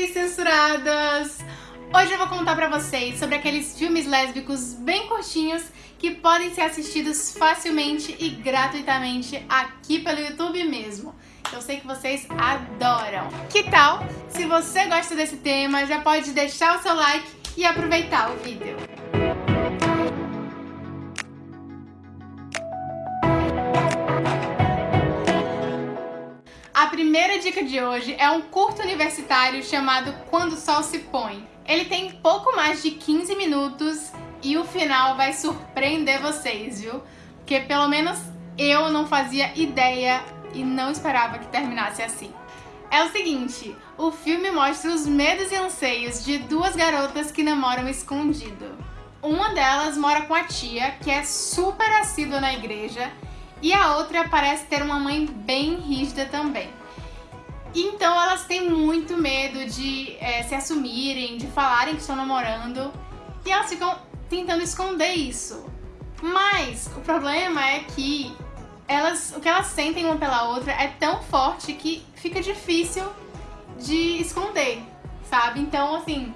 Oi, censuradas! Hoje eu vou contar pra vocês sobre aqueles filmes lésbicos bem curtinhos que podem ser assistidos facilmente e gratuitamente aqui pelo YouTube mesmo. Eu sei que vocês adoram. Que tal? Se você gosta desse tema, já pode deixar o seu like e aproveitar o vídeo. Primeira dica de hoje é um curto universitário chamado Quando o Sol se Põe. Ele tem pouco mais de 15 minutos e o final vai surpreender vocês, viu? Porque pelo menos eu não fazia ideia e não esperava que terminasse assim. É o seguinte, o filme mostra os medos e anseios de duas garotas que namoram escondido. Uma delas mora com a tia, que é super assídua na igreja, e a outra parece ter uma mãe bem rígida também. Então elas têm muito medo de é, se assumirem, de falarem que estão namorando, e elas ficam tentando esconder isso. Mas o problema é que elas, o que elas sentem uma pela outra é tão forte que fica difícil de esconder, sabe? Então, assim,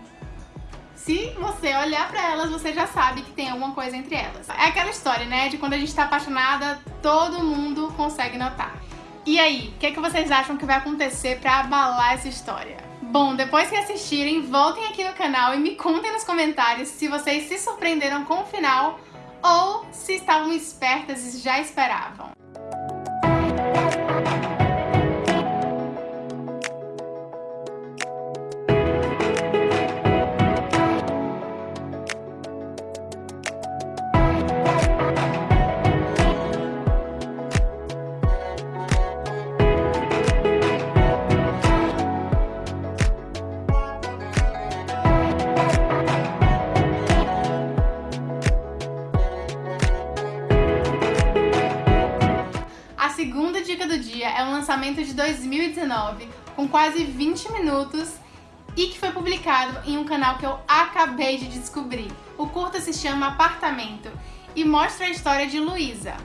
se você olhar pra elas, você já sabe que tem alguma coisa entre elas. É aquela história, né, de quando a gente tá apaixonada, todo mundo consegue notar. E aí, o que, é que vocês acham que vai acontecer pra abalar essa história? Bom, depois que assistirem, voltem aqui no canal e me contem nos comentários se vocês se surpreenderam com o final ou se estavam espertas e já esperavam. Lançamento de 2019, com quase 20 minutos e que foi publicado em um canal que eu acabei de descobrir. O curta se chama Apartamento e mostra a história de Luísa,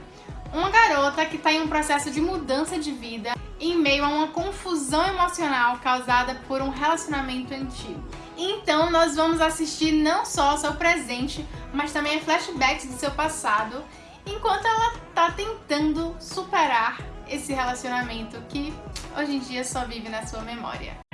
uma garota que está em um processo de mudança de vida em meio a uma confusão emocional causada por um relacionamento antigo. Então nós vamos assistir não só ao seu presente, mas também a flashbacks do seu passado enquanto ela tá tentando superar esse relacionamento que hoje em dia só vive na sua memória.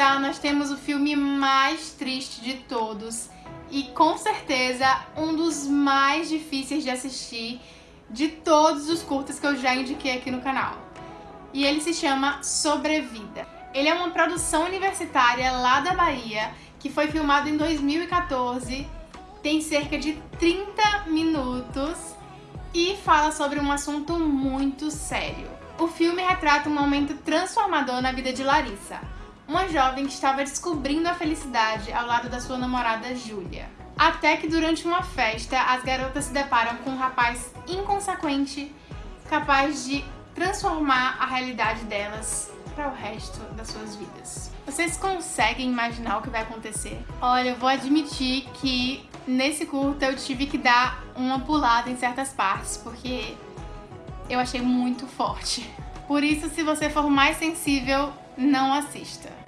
Finalizar, nós temos o filme mais triste de todos e com certeza um dos mais difíceis de assistir de todos os curtas que eu já indiquei aqui no canal. E ele se chama Sobrevida. Ele é uma produção universitária lá da Bahia que foi filmado em 2014, tem cerca de 30 minutos e fala sobre um assunto muito sério. O filme retrata um momento transformador na vida de Larissa, uma jovem que estava descobrindo a felicidade ao lado da sua namorada Júlia. Até que durante uma festa, as garotas se deparam com um rapaz inconsequente, capaz de transformar a realidade delas para o resto das suas vidas. Vocês conseguem imaginar o que vai acontecer? Olha, eu vou admitir que nesse curta eu tive que dar uma pulada em certas partes, porque eu achei muito forte. Por isso, se você for mais sensível, não assista.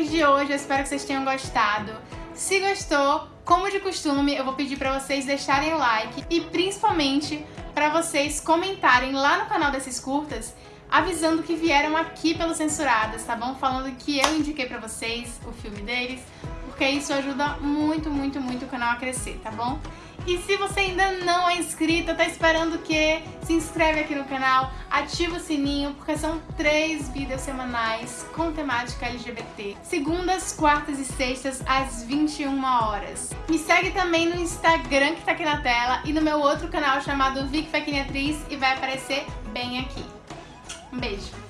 Dicas de hoje, eu espero que vocês tenham gostado. Se gostou, como de costume, eu vou pedir pra vocês deixarem o like e principalmente pra vocês comentarem lá no canal desses curtas avisando que vieram aqui pelos Censuradas, tá bom? Falando que eu indiquei pra vocês o filme deles, porque isso ajuda muito, muito, muito o canal a crescer, tá bom? E se você ainda não é inscrito, tá esperando o quê? Se inscreve aqui no canal, ativa o sininho, porque são três vídeos semanais com temática LGBT. Segundas, quartas e sextas, às 21 horas. Me segue também no Instagram que tá aqui na tela e no meu outro canal chamado Vic Atriz e vai aparecer bem aqui. Um beijo!